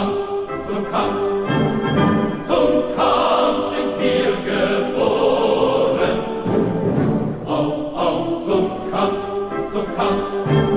Kampf, zum Kampf, zum Kampf sind wir geboren. Auf, auf, zum Kampf, zum Kampf.